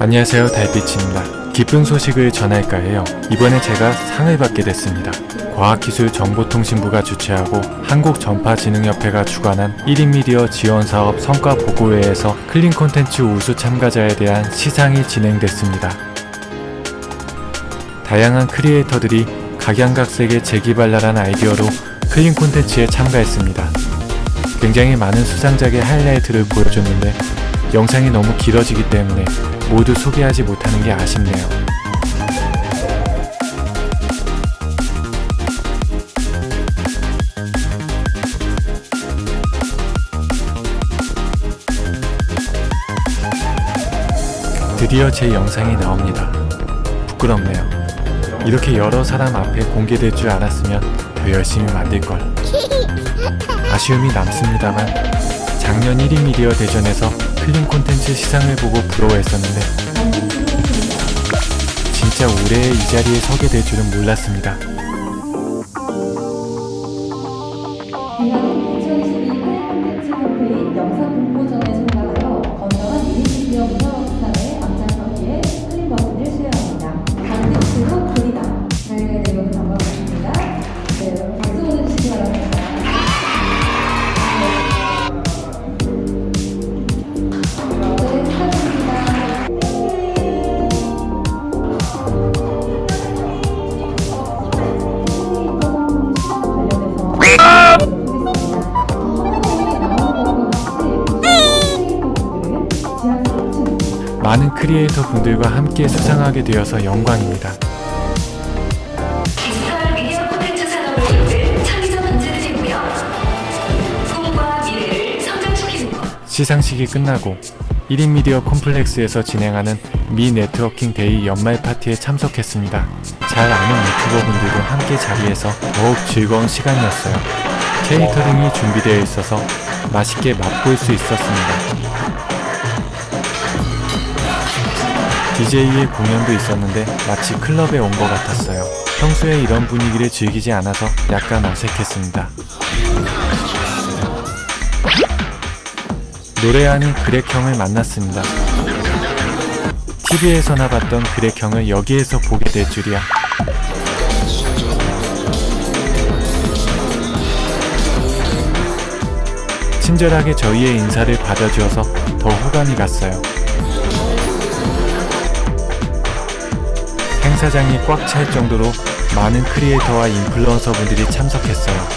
안녕하세요 달빛입니다. 기쁜 소식을 전할까 해요. 이번에 제가 상을 받게 됐습니다. 과학기술정보통신부가 주최하고 한국전파진흥협회가 주관한 1인 미디어 지원사업 성과보고회에서 clean 콘텐츠 우수 참가자에 대한 시상이 진행됐습니다. 다양한 creator들이 각양각색의 재기발랄한 아이디어로 clean 콘텐츠에 참가했습니다. 굉장히 많은 수상작의 하이라이트를 보여줬는데 영상이 너무 길어지기 때문에 모두 소개하지 못하는 게 아쉽네요. 드디어 제 영상이 나옵니다. 부끄럽네요. 이렇게 여러 사람 앞에 공개될 줄 알았으면 더 열심히 만들걸. 아쉬움이 남습니다만 작년 1위 미디어 대전에서 클린 콘텐츠 시상을 보고 부러워했었는데 진짜 올해 이 자리에 서게 될 줄은 몰랐습니다. 많은 크리에이터 분들과 함께 수상하게 되어서 영광입니다. 시상식이 끝나고 1인 미디어 콤플렉스에서 진행하는 미 networking day 연말 파티에 참석했습니다. 잘 아는 유튜버 분들도 함께 자리에서 더욱 즐거운 시간이었어요. catering이 준비되어 있어서 맛있게 맛볼 수 있었습니다. DJ의 공연도 있었는데 마치 클럽에 온 것 같았어요. 평소에 이런 분위기를 즐기지 않아서 약간 어색했습니다. 노래하는 그렉형을 만났습니다. TV에서나 봤던 그렉형을 여기에서 보게 될 줄이야. 친절하게 저희의 인사를 받아주어서 더 호감이 갔어요. 행사장이 꽉 찰 정도로 많은 creator와 influencer 분들이 참석했어요.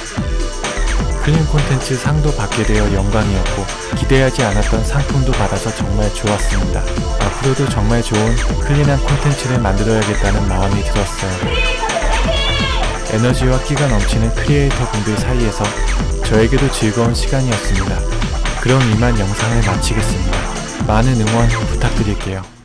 clean 콘텐츠 상도 받게 되어 영광이었고 기대하지 않았던 상품도 받아서 정말 좋았습니다. 앞으로도 정말 좋은 clean한 콘텐츠를 만들어야겠다는 마음이 들었어요. 에너지와 끼가 넘치는 크리에이터 분들 사이에서 저에게도 즐거운 시간이었습니다. 그럼 이만 영상을 마치겠습니다. 많은 응원 부탁드릴게요.